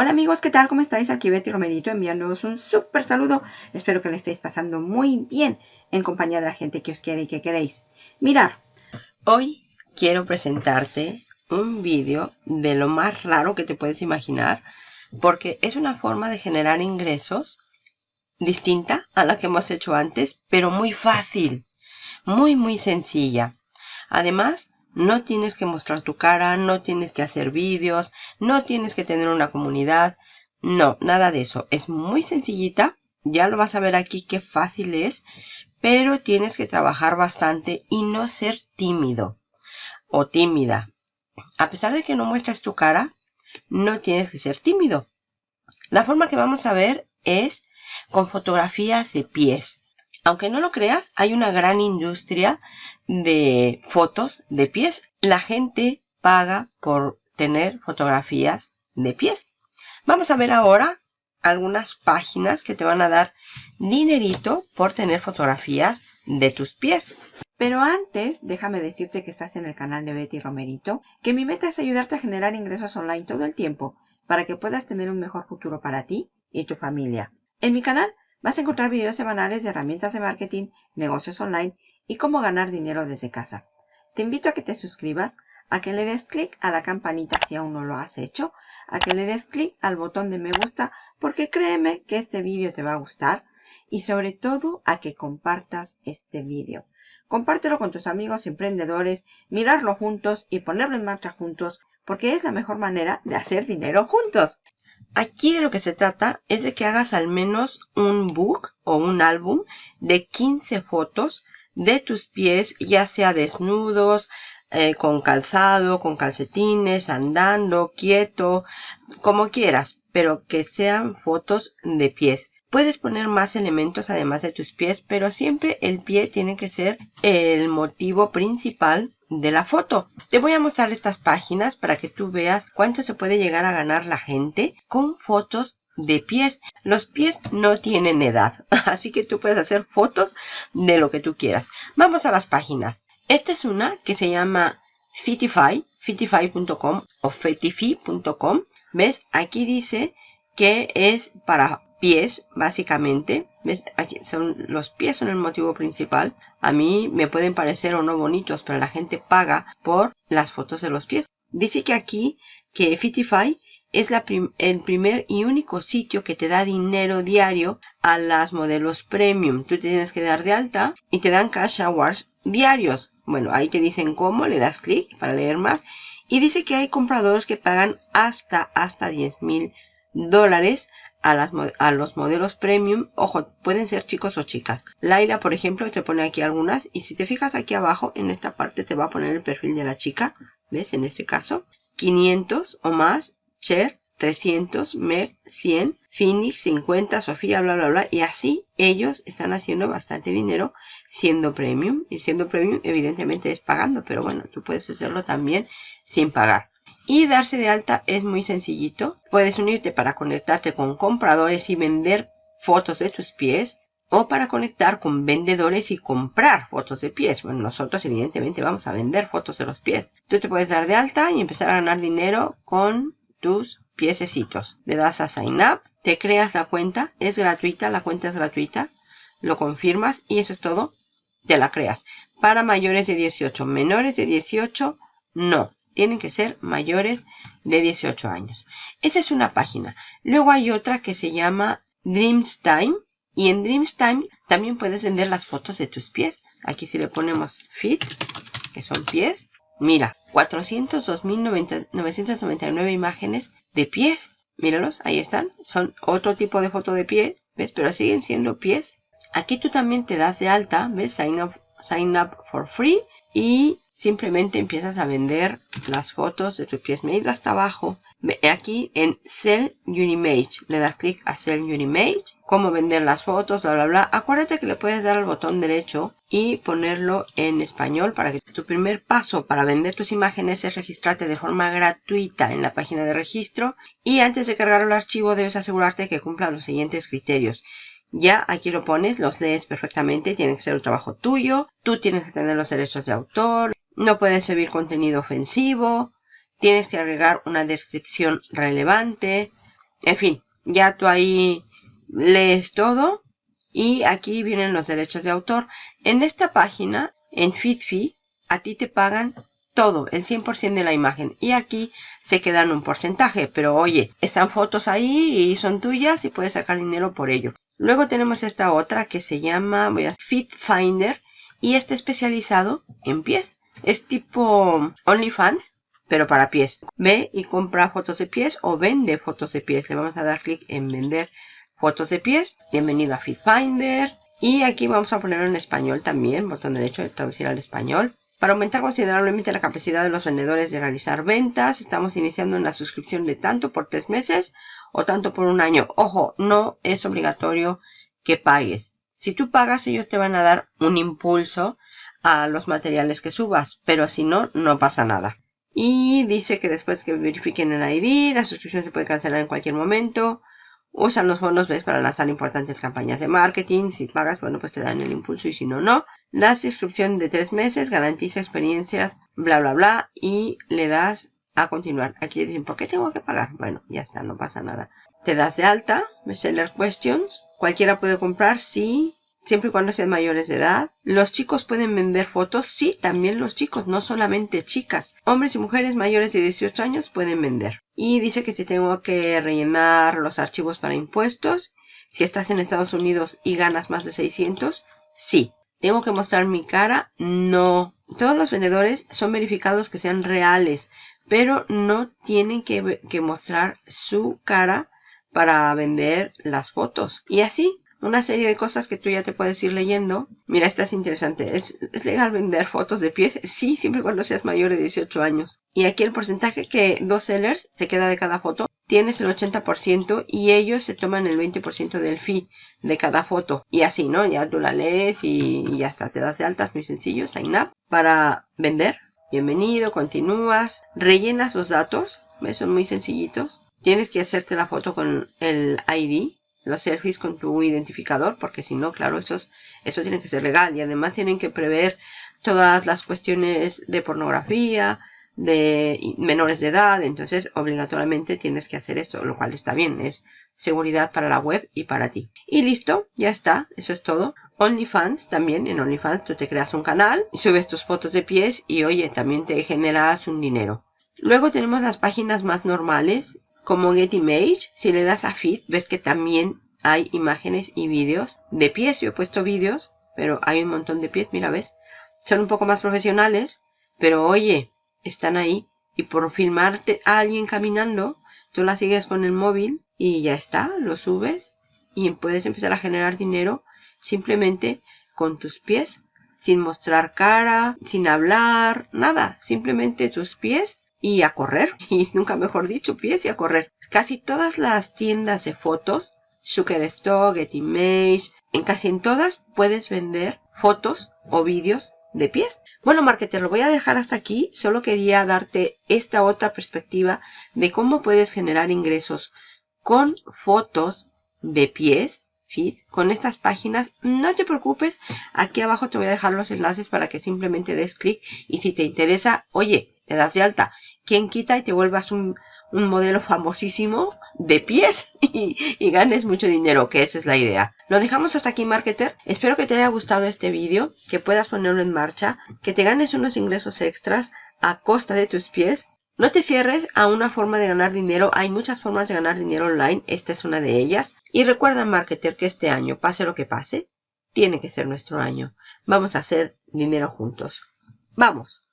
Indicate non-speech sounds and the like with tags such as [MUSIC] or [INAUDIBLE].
Hola amigos, ¿qué tal? ¿Cómo estáis? Aquí Betty Romerito enviándoos un súper saludo. Espero que le estéis pasando muy bien en compañía de la gente que os quiere y que queréis. Mirar, hoy quiero presentarte un vídeo de lo más raro que te puedes imaginar porque es una forma de generar ingresos distinta a la que hemos hecho antes, pero muy fácil, muy muy sencilla. Además, no tienes que mostrar tu cara, no tienes que hacer vídeos, no tienes que tener una comunidad. No, nada de eso. Es muy sencillita. Ya lo vas a ver aquí qué fácil es. Pero tienes que trabajar bastante y no ser tímido o tímida. A pesar de que no muestres tu cara, no tienes que ser tímido. La forma que vamos a ver es con fotografías de pies. Aunque no lo creas, hay una gran industria de fotos de pies. La gente paga por tener fotografías de pies. Vamos a ver ahora algunas páginas que te van a dar dinerito por tener fotografías de tus pies. Pero antes, déjame decirte que estás en el canal de Betty Romerito, que mi meta es ayudarte a generar ingresos online todo el tiempo para que puedas tener un mejor futuro para ti y tu familia. En mi canal Vas a encontrar videos semanales de herramientas de marketing, negocios online y cómo ganar dinero desde casa. Te invito a que te suscribas, a que le des clic a la campanita si aún no lo has hecho, a que le des clic al botón de me gusta porque créeme que este vídeo te va a gustar y sobre todo a que compartas este vídeo. Compártelo con tus amigos emprendedores, mirarlo juntos y ponerlo en marcha juntos porque es la mejor manera de hacer dinero juntos. Aquí de lo que se trata es de que hagas al menos un book o un álbum de 15 fotos de tus pies, ya sea desnudos, eh, con calzado, con calcetines, andando, quieto, como quieras, pero que sean fotos de pies. Puedes poner más elementos además de tus pies, pero siempre el pie tiene que ser el motivo principal de la foto. Te voy a mostrar estas páginas para que tú veas cuánto se puede llegar a ganar la gente con fotos de pies. Los pies no tienen edad, [LAUGHS] así que tú puedes hacer fotos de lo que tú quieras. Vamos a las páginas. Esta es una que se llama Fitify, fitify.com o fetify.com. ¿Ves? Aquí dice que es para pies, básicamente. ¿Ves? Aquí son, los pies son el motivo principal. A mí me pueden parecer o no bonitos, pero la gente paga por las fotos de los pies. Dice que aquí, que Fitify es la el primer y único sitio que te da dinero diario a las modelos premium. Tú tienes que dar de alta y te dan cash hours diarios. Bueno, ahí te dicen cómo, le das clic para leer más. Y dice que hay compradores que pagan hasta, hasta 10 mil dólares a, los modelos premium. Ojo, pueden ser chicos o chicas. Laila, por ejemplo, te pone aquí algunas. Y si te fijas aquí abajo, en esta parte te va a poner el perfil de la chica. ¿Ves? En este caso. 500 o más. Cher, 300, Meg, 100, Phoenix, 50, Sofía, bla, bla, bla. Y así ellos están haciendo bastante dinero siendo premium. Y siendo premium, evidentemente es pagando. Pero bueno, tú puedes hacerlo también sin pagar. Y darse de alta es muy sencillito. Puedes unirte para conectarte con compradores y vender fotos de tus pies o para conectar con vendedores y comprar fotos de pies. Bueno, nosotros evidentemente vamos a vender fotos de los pies. Tú te puedes dar de alta y empezar a ganar dinero con tus piececitos. Le das a Sign Up, te creas la cuenta, es gratuita, la cuenta es gratuita, lo confirmas y eso es todo, te la creas. Para mayores de 18, menores de 18, no tienen que ser mayores de 18 años. Esa es una página. Luego hay otra que se llama Dreams Time. Y en Dreams Time también puedes vender las fotos de tus pies. Aquí si le ponemos Fit, que son pies. Mira, 402.999 imágenes de pies. Míralos, ahí están. Son otro tipo de foto de pie, ¿ves? Pero siguen siendo pies. Aquí tú también te das de alta, ¿ves? Sign up, sign up for free. Y simplemente empiezas a vender las fotos de tus pies. Me he ido hasta abajo. Aquí en Sell Your Image. Le das clic a Sell Your Image. Cómo vender las fotos, bla, bla, bla. Acuérdate que le puedes dar al botón derecho y ponerlo en español para que tu primer paso para vender tus imágenes es registrarte de forma gratuita en la página de registro. Y antes de cargar el archivo debes asegurarte que cumpla los siguientes criterios. Ya aquí lo pones, los lees perfectamente, tiene que ser un trabajo tuyo, tú tienes que tener los derechos de autor, no puedes subir contenido ofensivo. Tienes que agregar una descripción relevante. En fin, ya tú ahí lees todo y aquí vienen los derechos de autor. En esta página, en FitFi, a ti te pagan todo, el 100% de la imagen. Y aquí se quedan un porcentaje. Pero oye, están fotos ahí y son tuyas y puedes sacar dinero por ello. Luego tenemos esta otra que se llama voy a, Fit y está especializado en pies. Es tipo OnlyFans, pero para pies. Ve y compra fotos de pies o vende fotos de pies. Le vamos a dar clic en vender fotos de pies. Bienvenido a Fit Finder. Y aquí vamos a ponerlo en español también, botón derecho de traducir al español. Para aumentar considerablemente la capacidad de los vendedores de realizar ventas, estamos iniciando una suscripción de tanto por tres meses o tanto por un año. Ojo, no es obligatorio que pagues. Si tú pagas, ellos te van a dar un impulso a los materiales que subas, pero si no, no pasa nada. Y dice que después que verifiquen el ID, la suscripción se puede cancelar en cualquier momento. Usan los bonos ¿ves? para lanzar importantes campañas de marketing. Si pagas, bueno, pues te dan el impulso y si no, no. La suscripción de tres meses garantiza experiencias, bla, bla, bla. Y le das a continuar. Aquí dicen, ¿por qué tengo que pagar? Bueno, ya está, no pasa nada. Te das de alta, Seller Questions. Cualquiera puede comprar, sí siempre y cuando sean mayores de edad. Los chicos pueden vender fotos, sí, también los chicos, no solamente chicas. Hombres y mujeres mayores de 18 años pueden vender. Y dice que si tengo que rellenar los archivos para impuestos, si estás en Estados Unidos y ganas más de 600, sí. ¿Tengo que mostrar mi cara? No. Todos los vendedores son verificados que sean reales, pero no tienen que, que mostrar su cara para vender las fotos. Y así, una serie de cosas que tú ya te puedes ir leyendo. Mira, esta es interesante. ¿Es, legal vender fotos de pies? Sí, siempre cuando seas mayor de 18 años. Y aquí el porcentaje que dos sellers se queda de cada foto. Tienes el 80% y ellos se toman el 20% del fee de cada foto. Y así, ¿no? Ya tú la lees y, ya está. Te das de altas, muy sencillo. Sign up para vender. Bienvenido, continúas. Rellenas los datos. ¿Ves? Son muy sencillitos. Tienes que hacerte la foto con el ID los selfies con tu identificador, porque si no, claro, eso, eso tiene que ser legal. Y además tienen que prever todas las cuestiones de pornografía, de menores de edad, entonces obligatoriamente tienes que hacer esto, lo cual está bien, es seguridad para la web y para ti. Y listo, ya está, eso es todo. OnlyFans también, en OnlyFans tú te creas un canal, subes tus fotos de pies y oye, también te generas un dinero. Luego tenemos las páginas más normales como Image, si le das a Feed, ves que también hay imágenes y vídeos de pies. Yo he puesto vídeos, pero hay un montón de pies, mira, ves. Son un poco más profesionales, pero oye, están ahí. Y por filmarte a alguien caminando, tú la sigues con el móvil y ya está, lo subes y puedes empezar a generar dinero simplemente con tus pies, sin mostrar cara, sin hablar, nada, simplemente tus pies y a correr, [LAUGHS] y nunca mejor dicho, pies y a correr. Casi todas las tiendas de fotos, Shutterstock, Getimage, en casi en todas puedes vender fotos o vídeos de pies. Bueno, marketer, lo voy a dejar hasta aquí. Solo quería darte esta otra perspectiva de cómo puedes generar ingresos con fotos de pies con estas páginas. No te preocupes, aquí abajo te voy a dejar los enlaces para que simplemente des clic y si te interesa, oye, te das de alta. Quien quita y te vuelvas un, modelo famosísimo de pies [LAUGHS] y, y, ganes mucho dinero, que esa es la idea. Lo dejamos hasta aquí, marketer. Espero que te haya gustado este vídeo, que puedas ponerlo en marcha, que te ganes unos ingresos extras a costa de tus pies no te cierres a una forma de ganar dinero. Hay muchas formas de ganar dinero online. Esta es una de ellas. Y recuerda, marketer, que este año, pase lo que pase, tiene que ser nuestro año. Vamos a hacer dinero juntos. ¡Vamos!